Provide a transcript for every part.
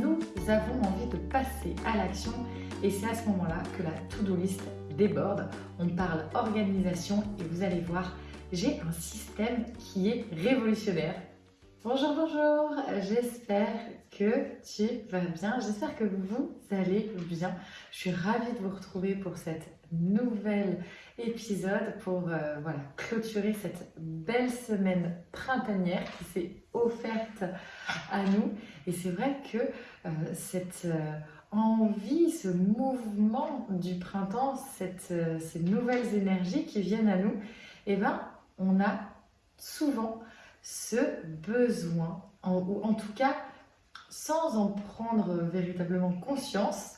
nous avons envie de passer à l'action et c'est à ce moment-là que la to-do list déborde. On parle organisation et vous allez voir, j'ai un système qui est révolutionnaire. Bonjour, bonjour, j'espère que tu vas bien, j'espère que vous allez bien. Je suis ravie de vous retrouver pour cet nouvel épisode pour euh, voilà, clôturer cette belle semaine printanière qui s'est offerte à nous. Et c'est vrai que euh, cette euh, envie, ce mouvement du printemps, cette, ces nouvelles énergies qui viennent à nous, eh ben, on a souvent ce besoin, ou en tout cas, sans en prendre véritablement conscience,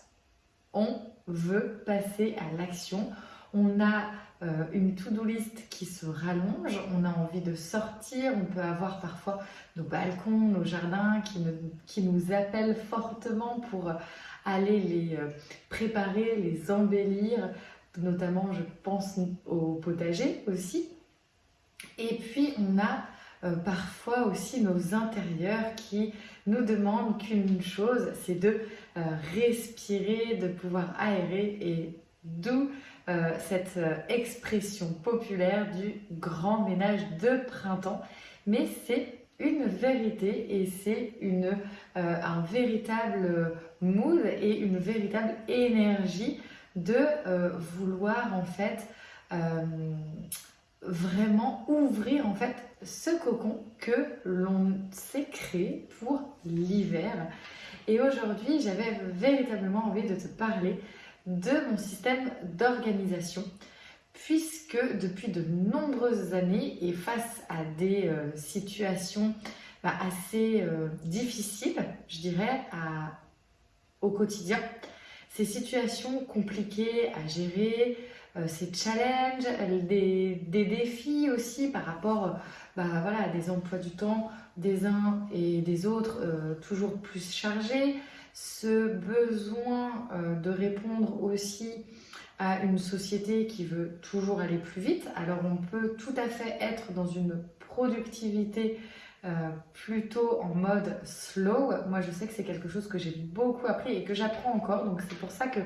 on veut passer à l'action. On a euh, une to-do list qui se rallonge, on a envie de sortir, on peut avoir parfois nos balcons, nos jardins qui, qui nous appellent fortement pour aller les euh, préparer, les embellir, notamment je pense au potager aussi. Et puis on a euh, parfois aussi nos intérieurs qui nous demandent qu'une chose, c'est de euh, respirer, de pouvoir aérer et d'où euh, cette expression populaire du grand ménage de printemps. Mais c'est une vérité et c'est un véritable mood et une véritable énergie de vouloir en fait vraiment ouvrir en fait ce cocon que l'on s'est créé pour l'hiver. Et aujourd'hui, j'avais véritablement envie de te parler de mon système d'organisation puisque depuis de nombreuses années et face à des euh, situations bah, assez euh, difficiles, je dirais, au quotidien, ces situations compliquées à gérer, euh, ces challenges, des, défis aussi par rapport bah, voilà, à des emplois du temps des uns et des autres euh, toujours plus chargés, ce besoin euh, de répondre aussi à une société qui veut toujours aller plus vite. Alors on peut tout à fait être dans une productivité plutôt en mode slow. Moi je sais que c'est quelque chose que j'ai beaucoup appris et que j'apprends encore, donc c'est pour ça que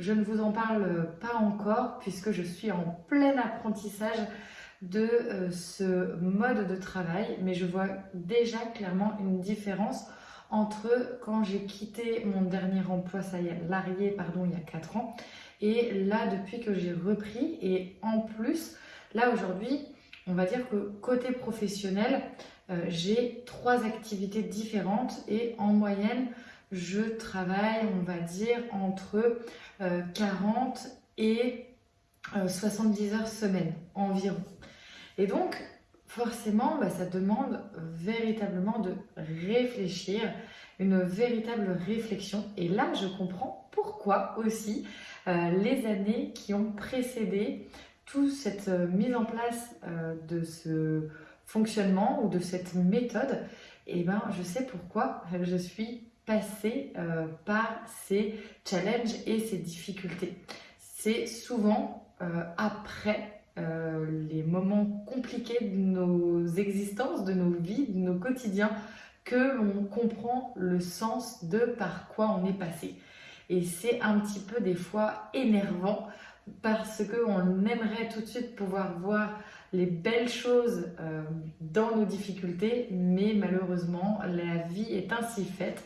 je ne vous en parle pas encore puisque je suis en plein apprentissage de euh, ce mode de travail, mais je vois déjà clairement une différence entre quand j'ai quitté mon dernier emploi salarié pardon, il y a 4 ans et là depuis que j'ai repris et en plus là aujourd'hui on va dire que côté professionnel euh, j'ai trois activités différentes et en moyenne je travaille, on va dire, entre 40 euh, et 70 euh, heures semaine environ. Et donc, forcément, bah, ça demande véritablement de réfléchir, une véritable réflexion. Et là, je comprends pourquoi aussi euh, les années qui ont précédé toute cette mise en place de ce fonctionnement ou de cette méthode, et eh ben, je sais pourquoi je suis passer euh, par ces challenges et ces difficultés. C'est souvent euh, après euh, les moments compliqués de nos existences, de nos vies, de nos quotidiens, que l'on comprend le sens de par quoi on est passé. Et c'est un petit peu des fois énervant parce qu'on aimerait tout de suite pouvoir voir les belles choses dans nos difficultés, mais malheureusement, la vie est ainsi faite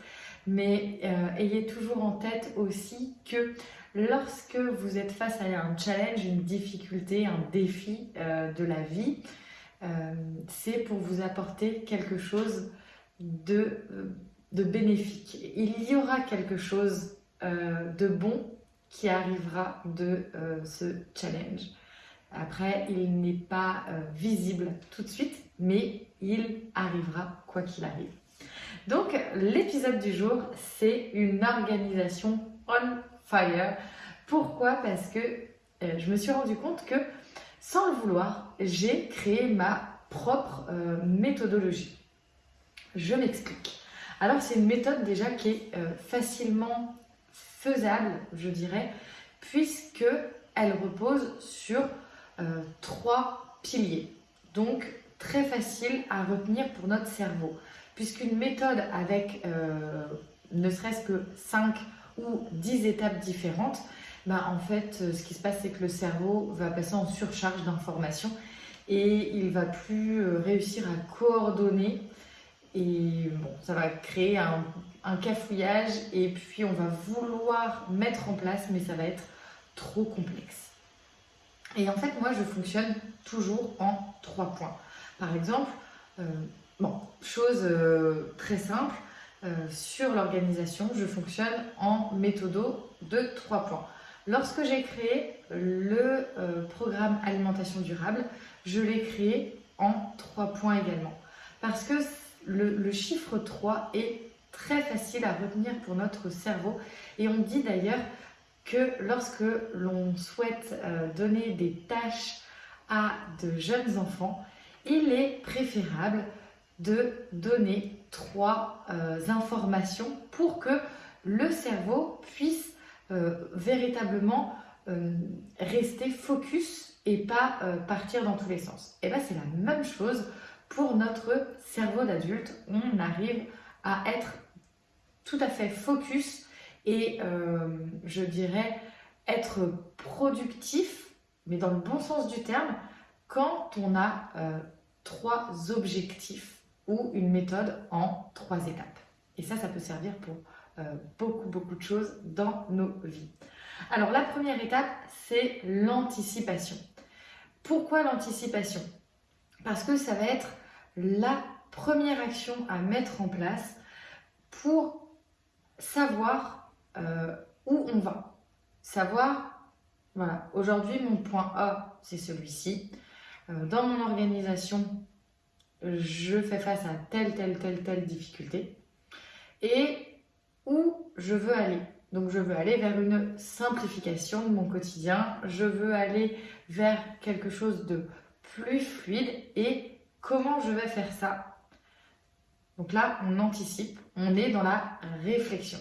mais euh, ayez toujours en tête aussi que lorsque vous êtes face à un challenge, une difficulté, un défi euh, de la vie, euh, c'est pour vous apporter quelque chose de, de, bénéfique. Il y aura quelque chose de bon qui arrivera de ce challenge. Après, il n'est pas visible tout de suite, mais il arrivera quoi qu'il arrive. Donc, l'épisode du jour, c'est une organisation on fire. Pourquoi? Parce que euh, je me suis rendu compte que, sans le vouloir, j'ai créé ma propre euh, méthodologie. Je m'explique. Alors, c'est une méthode déjà qui est euh, facilement faisable, je dirais, puisque elle repose sur trois piliers. Donc, très facile à retenir pour notre cerveau puisqu'une méthode avec euh, ne serait-ce que 5 ou 10 étapes différentes, bah, en fait, ce qui se passe, c'est que le cerveau va passer en surcharge d'informations et il va plus réussir à coordonner et bon, ça va créer un, cafouillage et puis on va vouloir mettre en place, mais ça va être trop complexe. Et en fait, moi, je fonctionne toujours en trois points. Par exemple, euh, bon, chose euh, très simple, euh, sur l'organisation, je fonctionne en méthodo de trois points. Lorsque j'ai créé le programme alimentation durable, je l'ai créé en trois points également. Parce que le, chiffre 3 est très facile à retenir pour notre cerveau et on dit d'ailleurs que lorsque l'on souhaite euh, donner des tâches à de jeunes enfants, il est préférable de donner trois euh, informations pour que le cerveau puisse euh, véritablement rester focus et pas partir dans tous les sens. Et bien c'est la même chose pour notre cerveau d'adulte, on arrive à être tout à fait focus et euh, je dirais être productif, mais dans le bon sens du terme, quand on a euh, trois objectifs ou une méthode en trois étapes. Et ça, ça peut servir pour euh, beaucoup, beaucoup de choses dans nos vies. Alors, la première étape, c'est l'anticipation. Pourquoi l'anticipation? Parce que ça va être la première action à mettre en place pour savoir euh, où on va. Savoir, voilà, aujourd'hui mon point A, c'est celui-ci. Euh, dans mon organisation, je fais face à telle, telle, telle, telle difficulté. Et où je veux aller. Donc je veux aller vers une simplification de mon quotidien. Je veux aller vers quelque chose de plus fluide et Comment je vais faire ça? Donc là, on anticipe, on est dans la réflexion.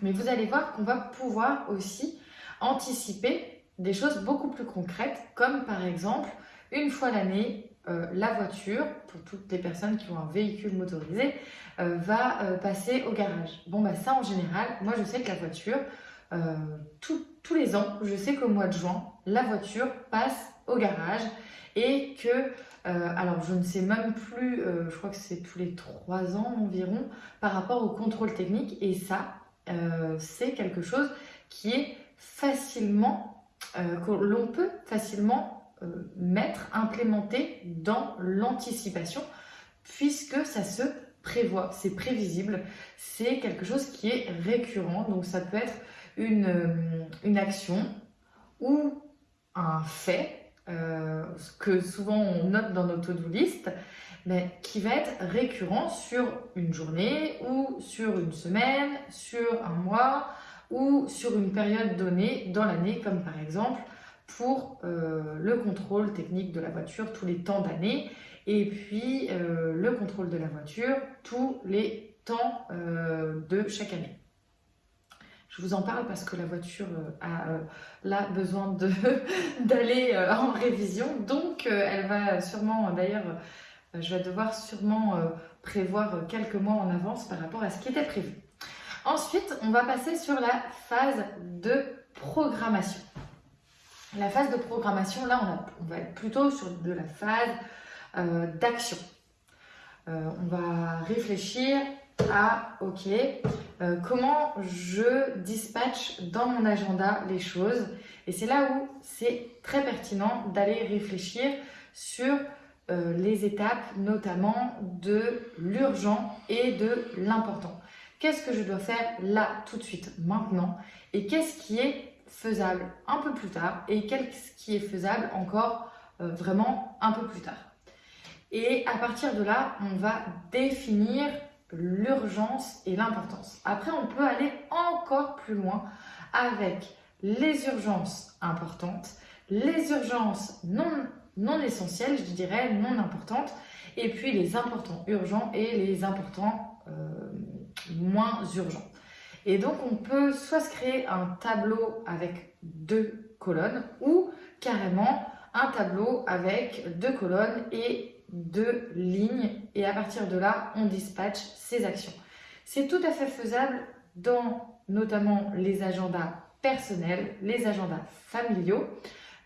Mais vous allez voir qu'on va pouvoir aussi anticiper des choses beaucoup plus concrètes, comme par exemple, une fois l'année, euh, la voiture, pour toutes les personnes qui ont un véhicule motorisé, euh, va euh, passer au garage. Bon, bah ça en général, moi je sais que la voiture, tous les ans, je sais qu'au mois de juin, la voiture passe au garage et que alors, je ne sais même plus, je crois que c'est tous les trois ans environ, par rapport au contrôle technique. Et ça, c'est quelque chose qui est facilement, que l'on peut facilement mettre, implémenter dans l'anticipation, puisque ça se prévoit, c'est prévisible, c'est quelque chose qui est récurrent. Donc, ça peut être une, une action ou un fait euh, que souvent on note dans nos to-do list, mais qui va être récurrent sur une journée ou sur une semaine, sur un mois ou sur une période donnée dans l'année, comme par exemple pour euh, le contrôle technique de la voiture tous les temps d'année et puis euh, le contrôle de la voiture tous les temps de chaque année. Je vous en parle parce que la voiture euh, a euh, là besoin d'aller euh, en révision. Donc, elle va sûrement, d'ailleurs, je vais devoir sûrement prévoir quelques mois en avance par rapport à ce qui était prévu. Ensuite, on va passer sur la phase de programmation. La phase de programmation, là, on, va être plutôt sur de la phase d'action. on va réfléchir à, ok, euh, comment je dispatche dans mon agenda les choses. Et c'est là où c'est très pertinent d'aller réfléchir sur euh, les étapes, notamment de l'urgent et de l'important. Qu'est-ce que je dois faire là, tout de suite, maintenant? Et qu'est-ce qui est faisable un peu plus tard Et qu'est-ce qui est faisable encore euh, vraiment un peu plus tard Et à partir de là, on va définir l'urgence et l'importance. Après, on peut aller encore plus loin avec les urgences importantes, les urgences non, essentielles, je dirais, non importantes, et puis les importants urgents et les importants euh, moins urgents. Et donc, on peut soit se créer un tableau avec deux colonnes ou carrément un tableau avec deux colonnes et de lignes et à partir de là, on dispatche ces actions. C'est tout à fait faisable dans notamment les agendas personnels, les agendas familiaux.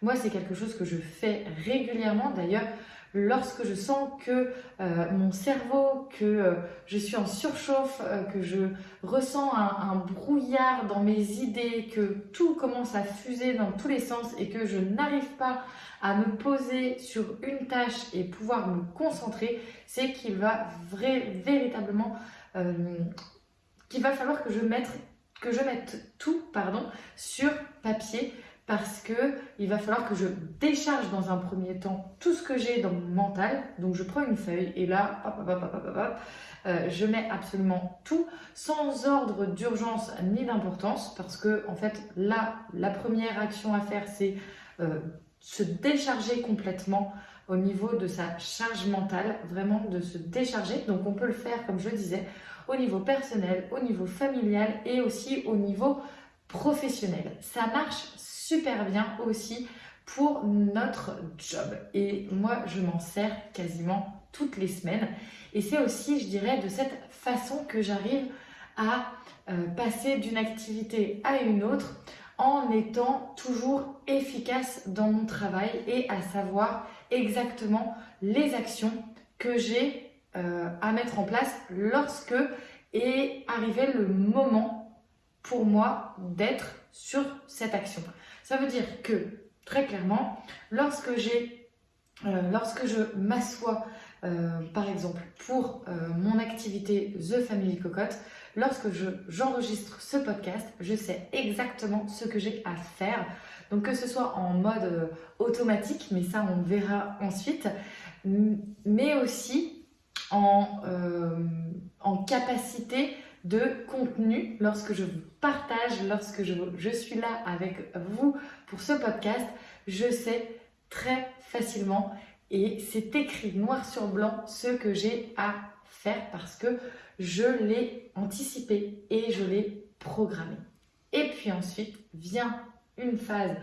Moi, c'est quelque chose que je fais régulièrement. D'ailleurs, lorsque je sens que euh, mon cerveau, que euh, je suis en surchauffe, euh, que je ressens un, brouillard dans mes idées, que tout commence à fuser dans tous les sens et que je n'arrive pas à me poser sur une tâche et pouvoir me concentrer, c'est qu'il va véritablement qu'il va falloir que je mette que je mette tout pardon sur papier parce que il va falloir que je décharge dans un premier temps tout ce que j'ai dans mon mental. Donc je prends une feuille et là, euh, je mets absolument tout sans ordre d'urgence ni d'importance parce que en fait là, la première action à faire c'est euh, se décharger complètement au niveau de sa charge mentale, vraiment de se décharger. Donc on peut le faire, comme je disais, au niveau personnel, au niveau familial et aussi au niveau professionnel. Ça marche super bien aussi pour notre job. Et moi, je m'en sers quasiment toutes les semaines. Et c'est aussi, je dirais, de cette façon que j'arrive à euh, passer d'une activité à une autre en étant toujours efficace dans mon travail et à savoir exactement les actions que j'ai euh, à mettre en place lorsque est arrivé le moment pour moi d'être sur cette action. Ça veut dire que, très clairement, lorsque euh, lorsque je m'assois, euh, par exemple, pour euh, mon activité The Family Cocotte, lorsque je, j'enregistre ce podcast, je sais exactement ce que j'ai à faire. Donc que ce soit en mode automatique, mais ça on verra ensuite, mais aussi en, en capacité de contenu lorsque je vous partage, lorsque je, je, suis là avec vous pour ce podcast, je sais très facilement et c'est écrit noir sur blanc ce que j'ai à faire parce que je l'ai anticipé et je l'ai programmé. Et puis ensuite vient une phase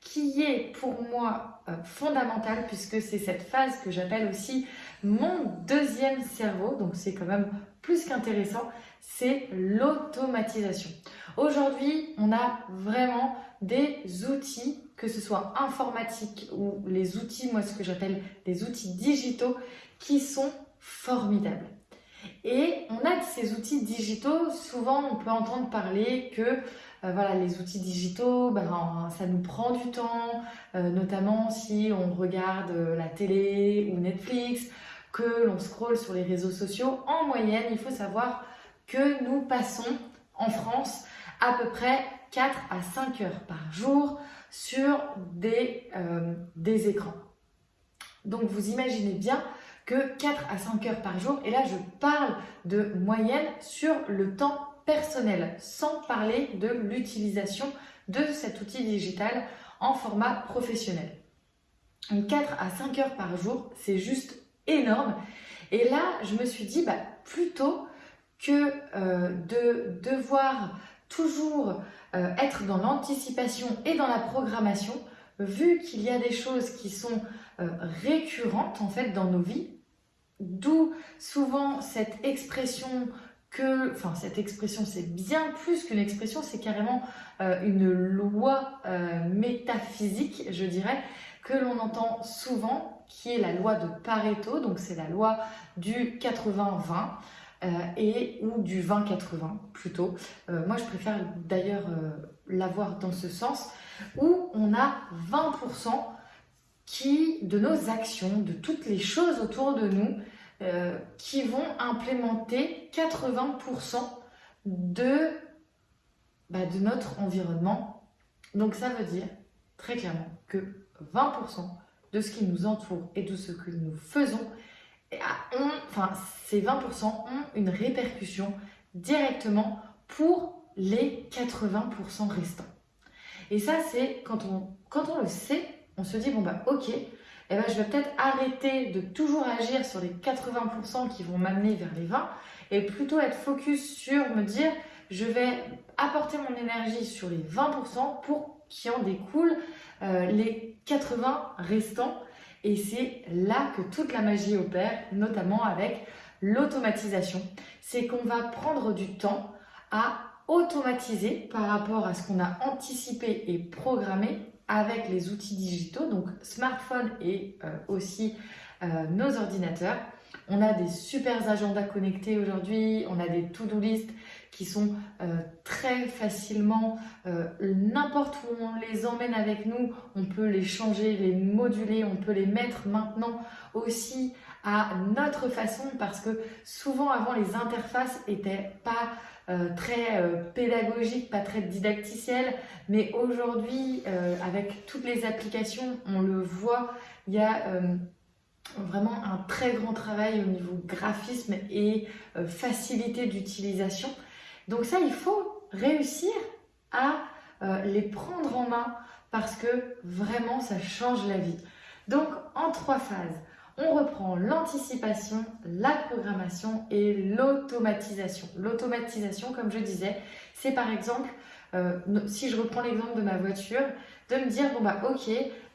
qui est pour moi euh, fondamentale puisque c'est cette phase que j'appelle aussi mon deuxième cerveau, donc c'est quand même qu'intéressant, c'est l'automatisation. Aujourd'hui, on a vraiment des outils, que ce soit informatiques ou les outils, moi ce que j'appelle des outils digitaux, qui sont formidables. Et on a ces outils digitaux, souvent on peut entendre parler que euh, voilà, les outils digitaux, ben, ça nous prend du temps, euh, notamment si on regarde la télé ou Netflix, que l'on scrolle sur les réseaux sociaux. En moyenne, il faut savoir que nous passons en France à peu près 4 à 5 heures par jour sur des, euh, des écrans. Donc vous imaginez bien que 4 à 5 heures par jour, et là je parle de moyenne sur le temps personnel, sans parler de l'utilisation de cet outil digital en format professionnel. 4 à 5 heures par jour, c'est juste énorme. Et là, je me suis dit, bah, plutôt que euh, de devoir toujours euh, être dans l'anticipation et dans la programmation, vu qu'il y a des choses qui sont euh, récurrentes en fait dans nos vies, d'où souvent cette expression que, enfin cette expression c'est bien plus qu'une expression, c'est carrément une loi métaphysique, je dirais, que l'on entend souvent, qui est la loi de Pareto, donc c'est la loi du 80-20. Euh, et ou du 20-80 plutôt. Euh, moi, je préfère d'ailleurs euh, l'avoir dans ce sens, où on a 20% qui, de nos actions, de toutes les choses autour de nous, qui vont implémenter 80% de, bah, de notre environnement. Donc ça veut dire très clairement que 20% de ce qui nous entoure et de ce que nous faisons enfin, ces 20% ont une répercussion directement pour les 80% restants. Et ça, c'est quand on, le sait, on se dit, bon bah ok, eh ben, je vais peut-être arrêter de toujours agir sur les 80% qui vont m'amener vers les 20 et plutôt être focus sur me dire, je vais apporter mon énergie sur les 20% pour qu'il en découle euh, les 80 restants et c'est là que toute la magie opère, notamment avec l'automatisation. C'est qu'on va prendre du temps à automatiser par rapport à ce qu'on a anticipé et programmé avec les outils digitaux, donc smartphone et euh, aussi euh, nos ordinateurs. On a des super agendas connectés aujourd'hui, on a des to-do list qui sont euh, très facilement, n'importe où on les emmène avec nous, on peut les changer, les moduler, on peut les mettre maintenant aussi à notre façon parce que souvent avant les interfaces étaient pas euh, très euh, pédagogique, pas très didacticiel, mais aujourd'hui, euh, avec toutes les applications, on le voit, il y a vraiment un très grand travail au niveau graphisme et facilité d'utilisation. Donc ça, il faut réussir à les prendre en main parce que vraiment, ça change la vie. Donc, en trois phases on reprend l'anticipation, la programmation et l'automatisation. L'automatisation, comme je disais, c'est par exemple, euh, si je reprends l'exemple de ma voiture, de me dire, bon bah ok,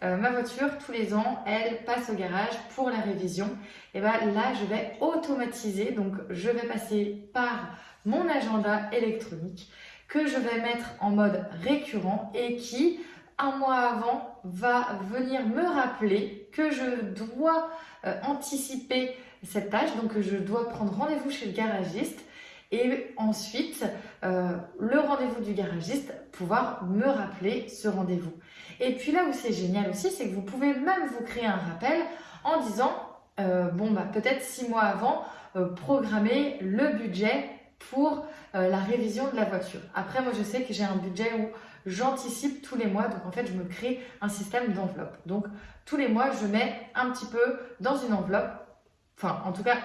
euh, ma voiture, tous les ans, elle passe au garage pour la révision. Et bah, là, je vais automatiser, donc je vais passer par mon agenda électronique que je vais mettre en mode récurrent et qui, un mois avant, va venir me rappeler que je dois euh, anticiper cette tâche, donc je dois prendre rendez-vous chez le garagiste et ensuite euh, rendez-vous du garagiste pouvoir me rappeler ce rendez-vous. Et puis là où c'est génial aussi, c'est que vous pouvez même vous créer un rappel en disant euh, bon bah peut-être six mois avant programmer le budget pour la révision de la voiture. Après moi je sais que j'ai un budget où j'anticipe tous les mois. Donc en fait, je me crée un système d'enveloppe. Donc tous les mois, je mets un petit peu dans une enveloppe, enfin en tout cas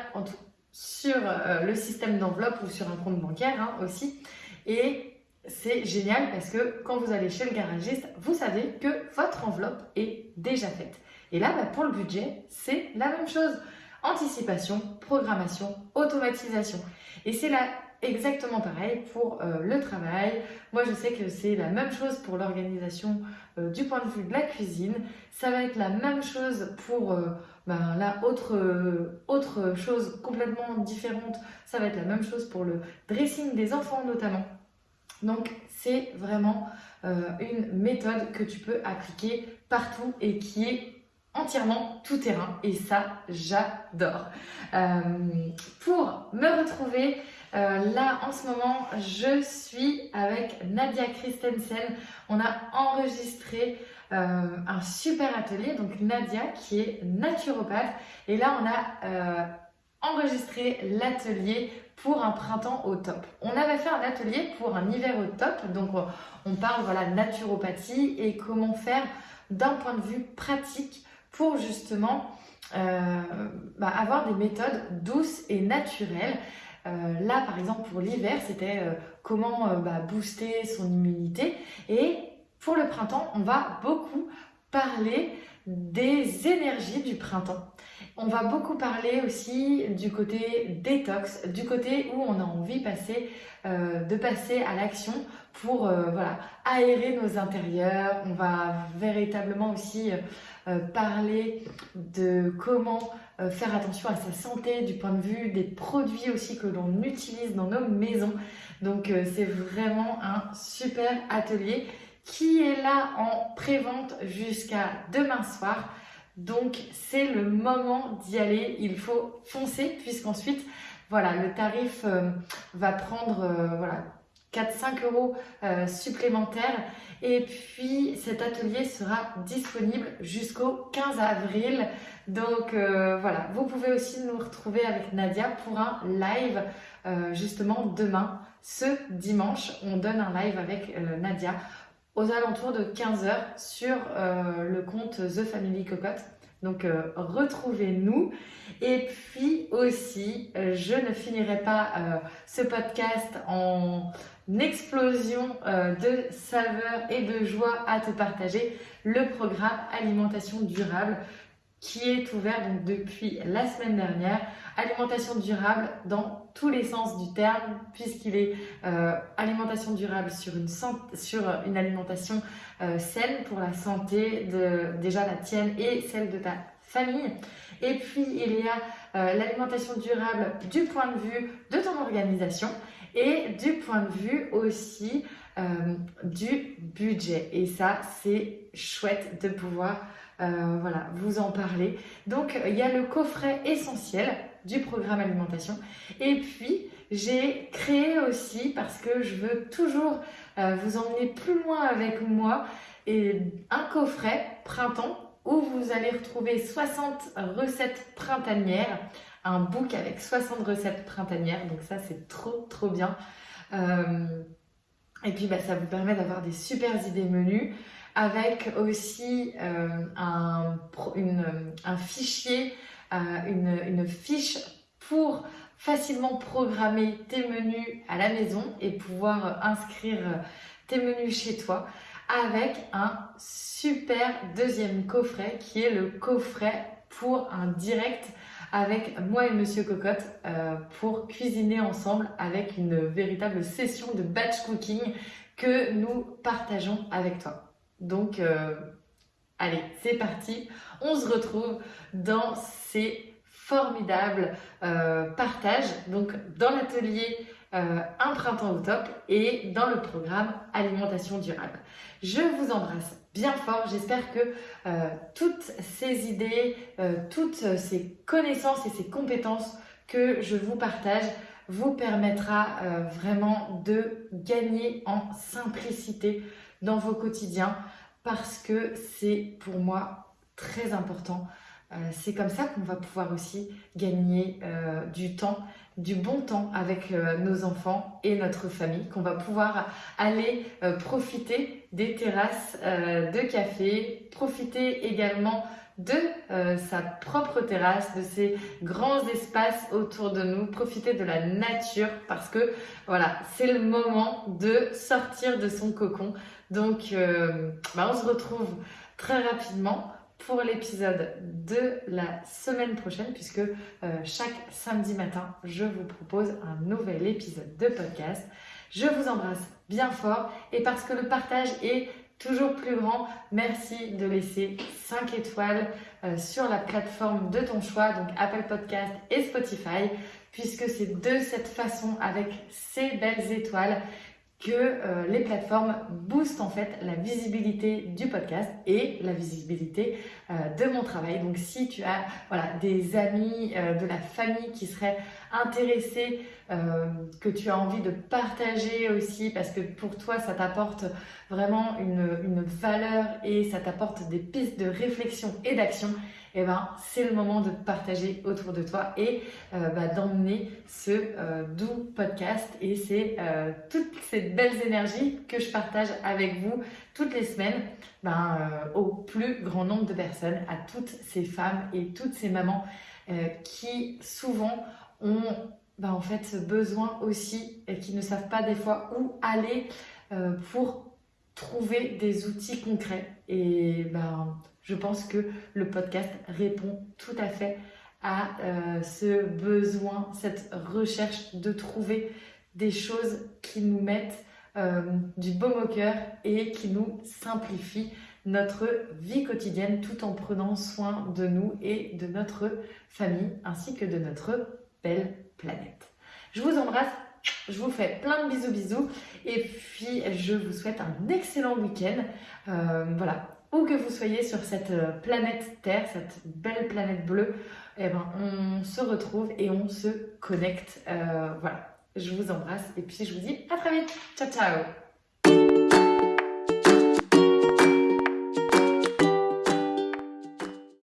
sur euh, le système d'enveloppe ou sur un compte bancaire hein, aussi. Et c'est génial parce que quand vous allez chez le garagiste, vous savez que votre enveloppe est déjà faite. Et là, bah, pour le budget, c'est la même chose. Anticipation, programmation, automatisation. Et c'est la exactement pareil pour euh, le travail. Moi, je sais que c'est la même chose pour l'organisation euh, du point de vue de la cuisine. Ça va être la même chose pour euh, ben, la autre, autre chose complètement différente. Ça va être la même chose pour le dressing des enfants notamment. Donc, c'est vraiment une méthode que tu peux appliquer partout et qui est entièrement tout terrain et ça j'adore. pour me retrouver euh, là, en ce moment, je suis avec Nadia Christensen. On a enregistré euh, un super atelier. Donc Nadia qui est naturopathe. Et là, on a euh, enregistré l'atelier pour un printemps au top. On avait fait un atelier pour un hiver au top. Donc on parle voilà naturopathie et comment faire d'un point de vue pratique pour justement bah, avoir des méthodes douces et naturelles. Euh, là, par exemple, pour l'hiver, c'était euh, comment euh, bah, booster son immunité. Et pour le printemps, on va beaucoup parler des énergies du printemps. On va beaucoup parler aussi du côté détox, du côté où on a envie de passer à l'action pour voilà, aérer nos intérieurs. On va véritablement aussi parler de comment euh, faire attention à sa santé du point de vue des produits aussi que l'on utilise dans nos maisons. Donc euh, c'est vraiment un super atelier qui est là en pré-vente jusqu'à demain soir. Donc c'est le moment d'y aller, il faut foncer puisqu'ensuite voilà, le tarif euh, va prendre voilà, 4-5 euros supplémentaires. Et puis cet atelier sera disponible jusqu'au 15 avril. Donc euh, voilà, vous pouvez aussi nous retrouver avec Nadia pour un live euh, justement demain, ce dimanche. On donne un live avec euh, Nadia aux alentours de 15h sur le compte The Family Cocotte. Donc retrouvez-nous. Et puis aussi, je ne finirai pas ce podcast en explosion de saveurs et de joie à te partager. Le programme Alimentation durable qui est ouvert donc depuis la semaine dernière. Alimentation durable dans tous les sens du terme, puisqu'il est euh, alimentation durable sur une, sur une alimentation euh, saine pour la santé de déjà la tienne et celle de ta famille. Et puis, il y a euh, l'alimentation durable du point de vue de ton organisation et du point de vue aussi euh, du budget. Et ça, c'est chouette de pouvoir euh, voilà, vous en parler. Donc, il y a le coffret essentiel du programme alimentation. Et puis, j'ai créé aussi, parce que je veux toujours vous emmener plus loin avec moi, et un coffret printemps où vous allez retrouver 60 recettes printanières, un book avec 60 recettes printanières, donc ça c'est trop trop bien. Euh, et puis bah, ça vous permet d'avoir des super idées menus avec aussi euh, un, fichier, euh, une, fiche pour facilement programmer tes menus à la maison et pouvoir inscrire tes menus chez toi avec un super deuxième coffret qui est le coffret pour un direct avec moi et Monsieur Cocotte euh, pour cuisiner ensemble avec une véritable session de batch cooking que nous partageons avec toi. Donc, euh, allez, c'est parti. On se retrouve dans ces formidables euh, partages, donc dans l'atelier euh, un printemps au top et dans le programme alimentation durable. Je vous embrasse bien fort. J'espère que euh, toutes ces idées, toutes ces connaissances et ces compétences que je vous partage vous permettra vraiment de gagner en simplicité dans vos quotidiens parce que c'est pour moi très important. c'est comme ça qu'on va pouvoir aussi gagner du temps du bon temps avec euh, nos enfants et notre famille, qu'on va pouvoir aller euh, profiter des terrasses euh, de café, profiter également de sa propre terrasse, de ces grands espaces autour de nous, profiter de la nature parce que voilà, c'est le moment de sortir de son cocon. Donc, bah, on se retrouve très rapidement pour l'épisode de la semaine prochaine, puisque euh, chaque samedi matin, je vous propose un nouvel épisode de podcast. Je vous embrasse bien fort et parce que le partage est toujours plus grand, merci de laisser 5 étoiles euh, sur la plateforme de ton choix, donc Apple Podcast et Spotify, puisque c'est de cette façon, avec ces belles étoiles, que euh, les plateformes boostent en fait la visibilité du podcast et la visibilité euh, de mon travail. Donc si tu as voilà, des amis, euh, de la famille qui seraient intéressés, que tu as envie de partager aussi parce que pour toi ça t'apporte vraiment une, une valeur et ça t'apporte des pistes de réflexion et d'action, eh ben, c'est le moment de partager autour de toi et euh, bah, d'emmener ce euh, doux podcast et c'est euh, toutes ces belles énergies que je partage avec vous toutes les semaines ben, au plus grand nombre de personnes, à toutes ces femmes et toutes ces mamans qui souvent ont ben, en fait besoin aussi et qui ne savent pas des fois où aller pour trouver des outils concrets et ben je pense que le podcast répond tout à fait à euh, ce besoin, cette recherche de trouver des choses qui nous mettent euh, du baume au cœur et qui nous simplifient notre vie quotidienne tout en prenant soin de nous et de notre famille ainsi que de notre belle planète. Je vous embrasse, je vous fais plein de bisous bisous et puis je vous souhaite un excellent week-end. Euh, voilà, où que vous soyez sur cette euh, planète Terre, cette belle planète bleue, eh ben, on se retrouve et on se connecte. Euh, voilà, je vous embrasse et puis je vous dis à très vite. Ciao, ciao